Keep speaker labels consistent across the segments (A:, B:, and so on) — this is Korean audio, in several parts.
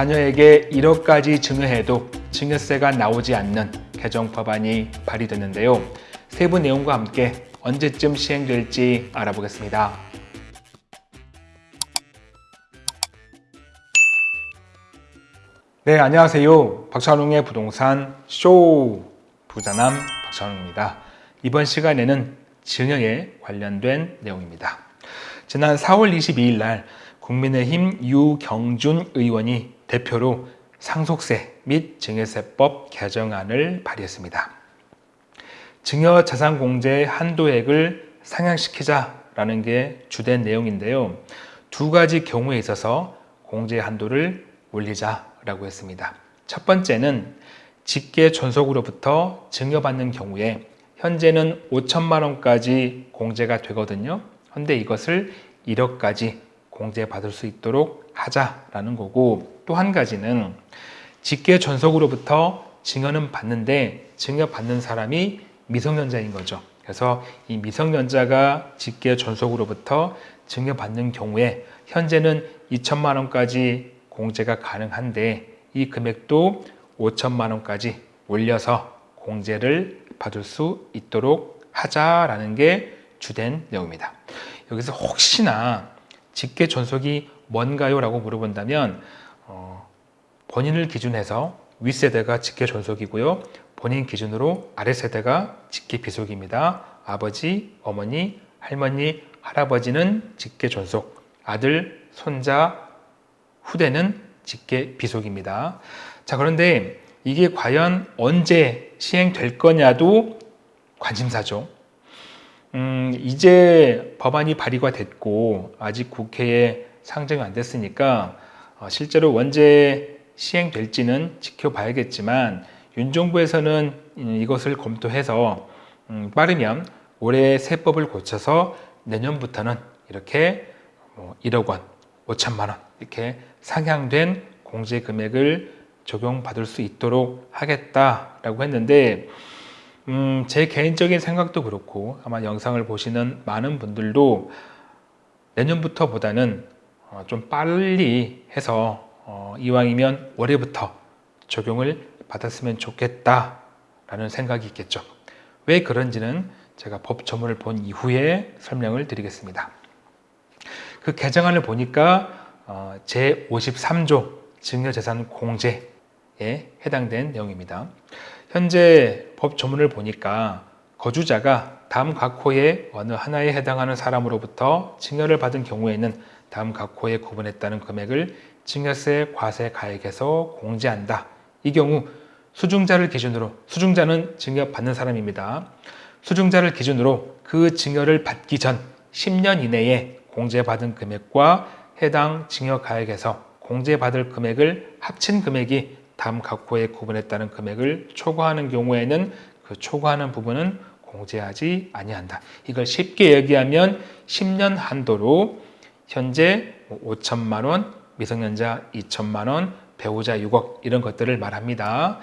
A: 자녀에게 1억까지 증여해도 증여세가 나오지 않는 개정 법안이 발의됐는데요. 세부 내용과 함께 언제쯤 시행될지 알아보겠습니다. 네, 안녕하세요. 박찬웅의 부동산 쇼 부자남 박찬웅입니다. 이번 시간에는 증여에 관련된 내용입니다. 지난 4월 22일 날 국민의힘 유경준 의원이 대표로 상속세 및 증여세법 개정안을 발의했습니다. 증여 자산 공제 한도액을 상향시키자라는 게 주된 내용인데요. 두 가지 경우에 있어서 공제 한도를 올리자라고 했습니다. 첫 번째는 직계 존속으로부터 증여받는 경우에 현재는 5천만 원까지 공제가 되거든요. 그런데 이것을 1억까지 공제받을 수 있도록 하자라는 거고 또 한 가지는 직계 존속으로부터 증여는 받는데 증여받는 사람이 미성년자인 거죠. 그래서 이 미성년자가 직계 존속으로부터 증여받는 경우에 현재는 2천만 원까지 공제가 가능한데 이 금액도 5천만 원까지 올려서 공제를 받을 수 있도록 하자라는 게 주된 내용입니다. 여기서 혹시나 직계 존속이 뭔가요? 라고 물어본다면 어, 본인을 기준해서 윗세대가 직계 존속이고요. 본인 기준으로 아랫세대가 직계 비속입니다. 아버지, 어머니, 할머니, 할아버지는 직계 존속, 아들, 손자, 후대는 직계 비속입니다. 자, 그런데 이게 과연 언제 시행될 거냐도 관심사죠. 음, 이제 법안이 발의가 됐고 아직 국회에 상정이 안 됐으니까 어, 실제로 언제 시행될지는 지켜봐야겠지만 윤 정부에서는 이것을 검토해서 음, 빠르면 올해 세법을 고쳐서 내년부터는 이렇게 1억 원, 5천만 원 이렇게 상향된 공제 금액을 적용받을 수 있도록 하겠다라고 했는데 음, 제 개인적인 생각도 그렇고 아마 영상을 보시는 많은 분들도 내년부터 보다는 어, 좀 빨리 해서 어, 이왕이면 올해부터 적용을 받았으면 좋겠다라는 생각이 있겠죠. 왜 그런지는 제가 법 전문을 본 이후에 설명을 드리겠습니다. 그 개정안을 보니까 어, 제53조 증여재산 공제에 해당된 내용입니다. 현재 법 조문을 보니까 거주자가 다음 각호의 어느 하나에 해당하는 사람으로부터 증여를 받은 경우에는 다음 각호에 구분했다는 금액을 증여세 과세 가액에서 공제한다. 이 경우 수중자를 기준으로 수중자는 증여받는 사람입니다. 수중자를 기준으로 그 증여를 받기 전 10년 이내에 공제받은 금액과 해당 증여가액에서 공제받을 금액을 합친 금액이 다음 각호에 구분했다는 금액을 초과하는 경우에는 그 초과하는 부분은 공제하지 아니한다. 이걸 쉽게 얘기하면 10년 한도로 현재 5천만 원, 미성년자 2천만 원, 배우자 6억 이런 것들을 말합니다.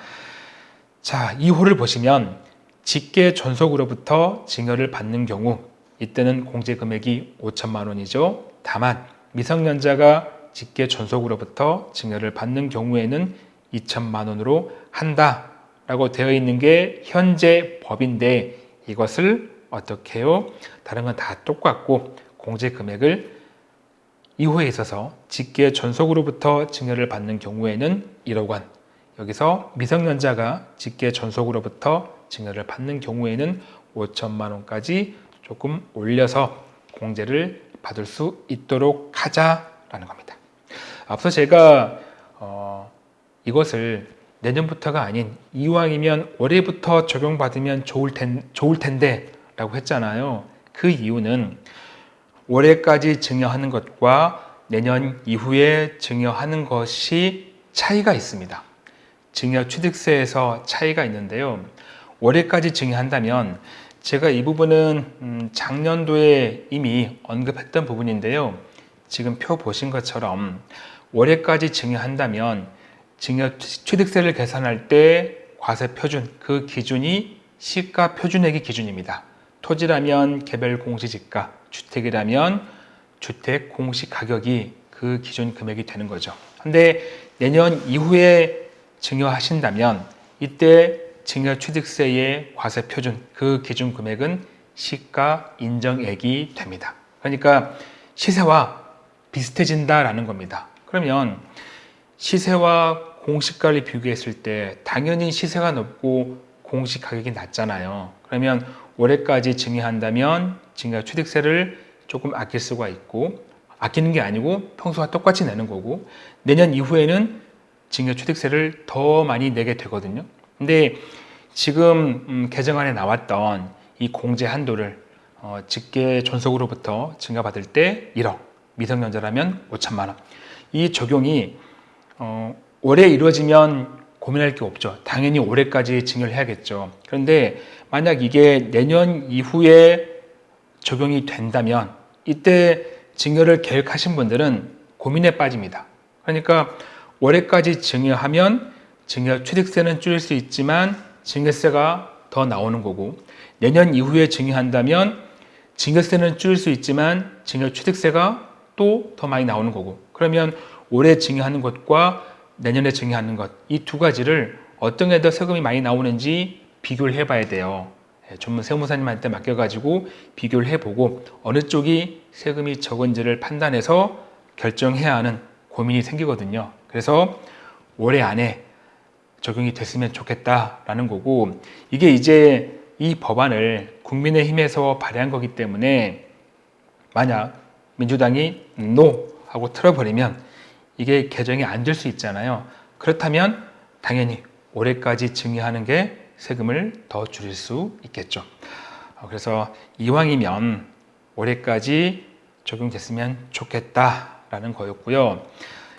A: 자, 이 호를 보시면 직계 존속으로부터 증여를 받는 경우 이때는 공제 금액이 5천만 원이죠. 다만 미성년자가 직계 존속으로부터 증여를 받는 경우에는 2천만 원으로 한다 라고 되어 있는 게 현재 법인데 이것을 어떻게 해요? 다른 건 다 똑같고 공제 금액을 이후에 있어서 직계 존속으로부터 증여를 받는 경우에는 1억 원 여기서 미성년자가 직계 존속으로부터 증여를 받는 경우에는 5천만 원까지 조금 올려서 공제를 받을 수 있도록 하자라는 겁니다. 앞서 제가 어, 이것을 내년부터가 아닌 이왕이면 올해부터 적용받으면 좋을, 텐, 좋을 텐데 라고 했잖아요. 그 이유는 올해까지 증여하는 것과 내년 이후에 증여하는 것이 차이가 있습니다. 증여 취득세에서 차이가 있는데요. 올해까지 증여한다면 제가 이 부분은 음, 작년도에 이미 언급했던 부분인데요. 지금 표 보신 것처럼 올해까지 증여한다면 증여 취득세를 계산할 때 과세 표준, 그 기준이 시가 표준액의 기준입니다. 토지라면 개별 공시지가, 주택이라면 주택 공시 가격이 그 기준 금액이 되는 거죠. 근데 내년 이후에 증여하신다면 이때 증여 취득세의 과세 표준 그 기준 금액은 시가 인정액이 됩니다. 그러니까 시세와 비슷해진다라는 겁니다. 그러면 시세와 공시가를 비교했을 때 당연히 시세가 높고 공시 가격이 낮잖아요. 그러면 올해까지 증여한다면 증여 취득세를 조금 아낄 수가 있고 아끼는 게 아니고 평소와 똑같이 내는 거고 내년 이후에는 증여 취득세를 더 많이 내게 되거든요. 근데 지금 음, 개정안에 나왔던 이 공제 한도를 어, 직계 존속으로부터 증여받을 때 1억, 미성년자라면 5천만 원. 이 적용이 어, 올해 이루어지면 고민할 게 없죠. 당연히 올해까지 증여를 해야겠죠. 그런데 만약 이게 내년 이후에 적용이 된다면 이때 증여를 계획하신 분들은 고민에 빠집니다. 그러니까 올해까지 증여하면 증여 취득세는 줄일 수 있지만 증여세가 더 나오는 거고 내년 이후에 증여한다면 증여세는 줄일 수 있지만 증여 취득세가 또 더 많이 나오는 거고 그러면 올해 증여하는 것과 내년에 증여하는 것 이 두 가지를 어떤 게 더 세금이 많이 나오는지 비교를 해봐야 돼요. 예, 전문 세무사님한테 맡겨가지고 비교를 해보고 어느 쪽이 세금이 적은지를 판단해서 결정해야 하는 고민이 생기거든요. 그래서 올해 안에 적용이 됐으면 좋겠다라는 거고 이게 이제 이 법안을 국민의힘에서 발의한 거기 때문에 만약 민주당이 NO 하고 틀어버리면 이게 개정이 안될수 있잖아요. 그렇다면 당연히 올해까지 증여하는 게 세금을 더 줄일 수 있겠죠. 어, 그래서 이왕이면 올해까지 적용됐으면 좋겠다라는 거였고요.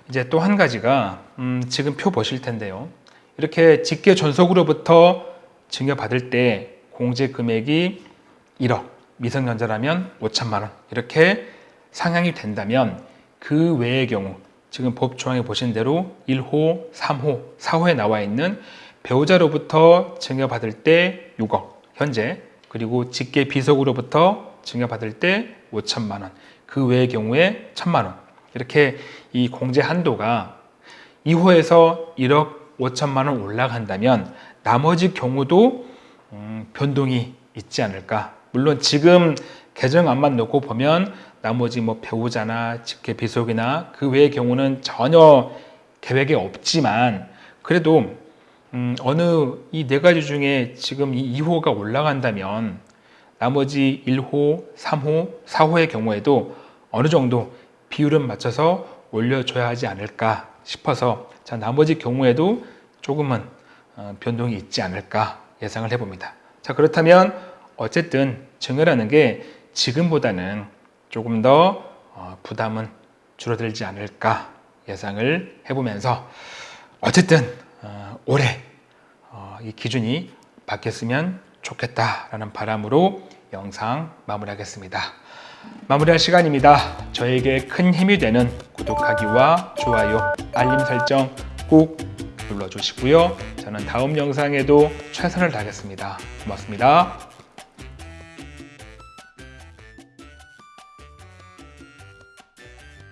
A: 이제 또 한 가지가 음, 지금 표 보실 텐데요. 이렇게 직계 존속으로부터 증여받을 때 공제 금액이 1억, 미성년자라면 5천만 원 이렇게 상향이 된다면 그 외의 경우 지금 법 조항에 보신 대로 1호, 3호, 4호에 나와 있는 배우자로부터 증여받을 때 6억 현재 그리고 직계 비속으로부터 증여받을 때 5천만 원, 그 외의 경우에 1천만 원 이렇게 이 공제 한도가 2호에서 1억 5천만 원 올라간다면 나머지 경우도 음, 변동이 있지 않을까. 물론 지금 개정안만 놓고 보면 나머지 뭐 배우자나 직계 비속이나 그 외의 경우는 전혀 계획에 없지만 그래도 음, 어느 이 네 가지 중에 지금 이 2호가 올라간다면 나머지 1호, 3호, 4호의 경우에도 어느 정도 비율은 맞춰서 올려줘야 하지 않을까 싶어서 자 나머지 경우에도 조금은 어, 변동이 있지 않을까 예상을 해봅니다. 자 그렇다면 어쨌든 증여라는 게 지금보다는 조금 더 어, 부담은 줄어들지 않을까 예상을 해보면서 어쨌든 어, 올해 이 기준이 바뀌었으면 좋겠다라는 바람으로 영상 마무리하겠습니다. 마무리할 시간입니다. 저에게 큰 힘이 되는 구독하기와 좋아요, 알림 설정 꼭 눌러주시고요. 저는 다음 영상에도 최선을 다하겠습니다. 고맙습니다.